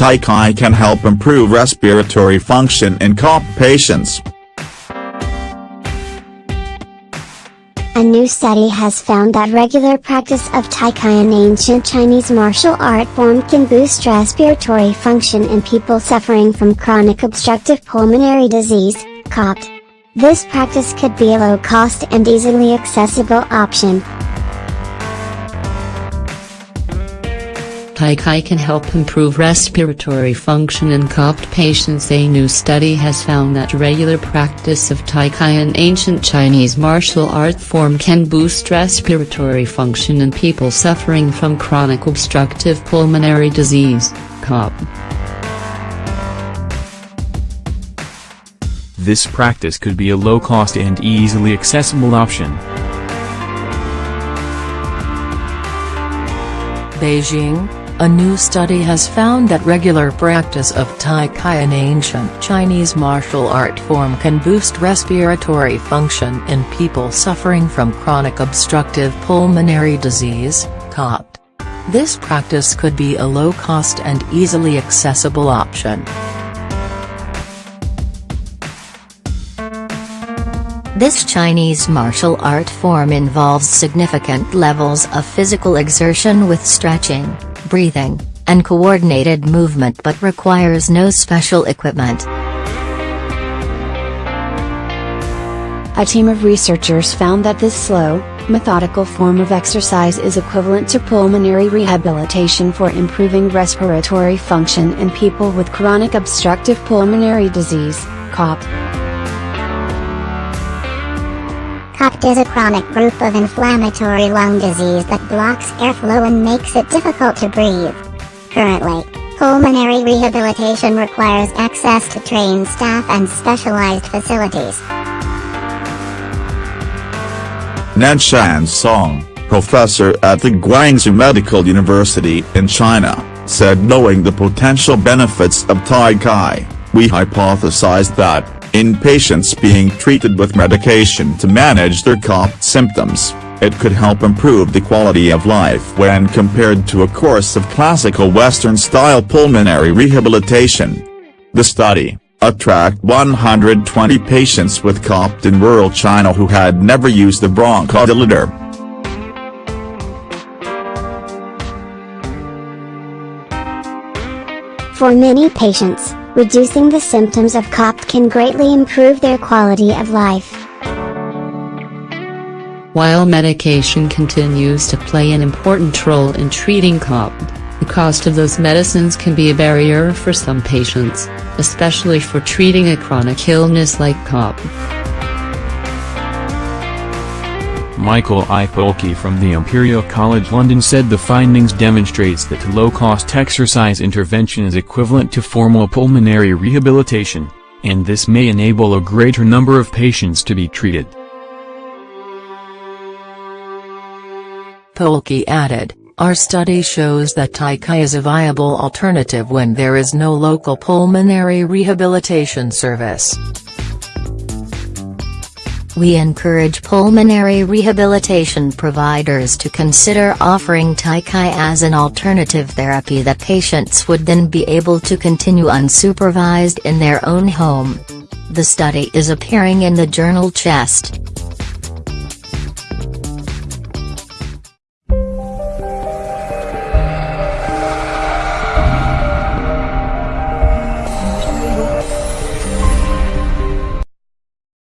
Tai can help improve respiratory function in COP patients. A new study has found that regular practice of Tai Chi an ancient Chinese martial art form can boost respiratory function in people suffering from chronic obstructive pulmonary disease, COPD. This practice could be a low-cost and easily accessible option. Tai Chi can help improve respiratory function in COPD patients. A new study has found that regular practice of Tai Chi, an ancient Chinese martial art form, can boost respiratory function in people suffering from chronic obstructive pulmonary disease, COPD. This practice could be a low-cost and easily accessible option. Beijing, a new study has found that regular practice of Tai Chi an ancient Chinese martial art form can boost respiratory function in people suffering from chronic obstructive pulmonary disease, COPD. This practice could be a low-cost and easily accessible option. This Chinese martial art form involves significant levels of physical exertion with stretching, breathing, and coordinated movement but requires no special equipment. A team of researchers found that this slow, methodical form of exercise is equivalent to pulmonary rehabilitation for improving respiratory function in people with chronic obstructive pulmonary disease, COPD. COPD is a chronic group of inflammatory lung disease that blocks airflow and makes it difficult to breathe. Currently, pulmonary rehabilitation requires access to trained staff and specialized facilities. Nanshan Zhong, professor at the Guangzhou Medical University in China, said knowing the potential benefits of Tai Chi, we hypothesized that, in patients being treated with medication to manage their COPD symptoms, it could help improve the quality of life when compared to a course of classical Western-style pulmonary rehabilitation. The study, attract 120 patients with COPD in rural China who had never used a bronchodilator. For many patients, reducing the symptoms of COPD can greatly improve their quality of life. While medication continues to play an important role in treating COPD, the cost of those medicines can be a barrier for some patients, especially for treating a chronic illness like COPD. Michael I. Polkey from the Imperial College London said the findings demonstrates that low-cost exercise intervention is equivalent to formal pulmonary rehabilitation, and this may enable a greater number of patients to be treated. Polkey added, our study shows that Tai Chi is a viable alternative when there is no local pulmonary rehabilitation service. We encourage pulmonary rehabilitation providers to consider offering Tai Chi as an alternative therapy that patients would then be able to continue unsupervised in their own home. The study is appearing in the journal Chest.